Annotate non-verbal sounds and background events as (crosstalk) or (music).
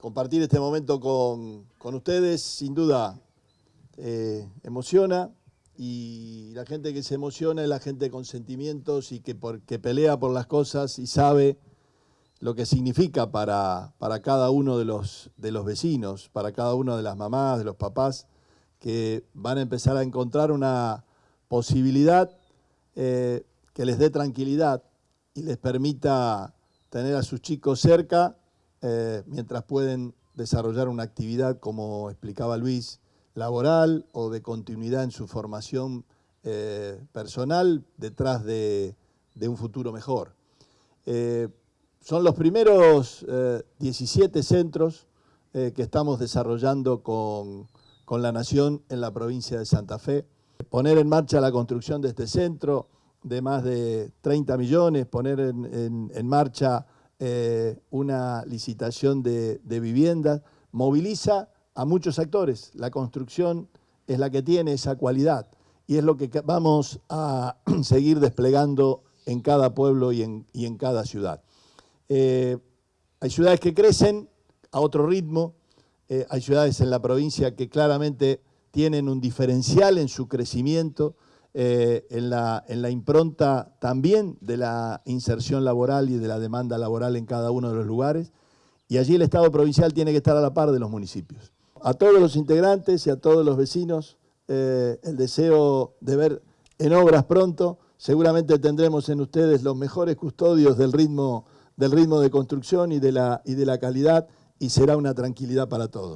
compartir este momento con, ustedes, sin duda, eh, emociona y la gente que se emociona es la gente con sentimientos y que, pelea por las cosas y sabe lo que significa para, para cada uno de los, de los vecinos, para cada una de las mamás, de los papás, que van a empezar a encontrar una posibilidad eh, que les dé tranquilidad y les permita tener a sus chicos cerca eh, mientras pueden desarrollar una actividad, como explicaba Luis, laboral o de continuidad en su formación eh, personal detrás de, un futuro mejor. Eh, son los primeros 17 centros que estamos desarrollando con, la Nación en la provincia de Santa Fe. Poner en marcha la construcción de este centro de más de 30 millones, poner en marcha eh, una licitación de, viviendas, moviliza a muchos actores. La construcción es la que tiene esa cualidad y es lo que vamos a (clears throat) seguir desplegando en cada pueblo y en, cada ciudad. Eh, hay ciudades que crecen a otro ritmo, eh, hay ciudades en la provincia que claramente tienen un diferencial en su crecimiento, eh, en, la, en, la, impronta también de la inserción laboral y de la demanda laboral en cada uno de los lugares. Y allí el Estado provincial tiene que estar a la par de los municipios. A todos los integrantes y a todos los vecinos, eh, el deseo de ver en obras pronto. Seguramente tendremos en ustedes los mejores custodios del ritmo, del ritmo de construcción y de, la, y de la calidad y será una tranquilidad para todos.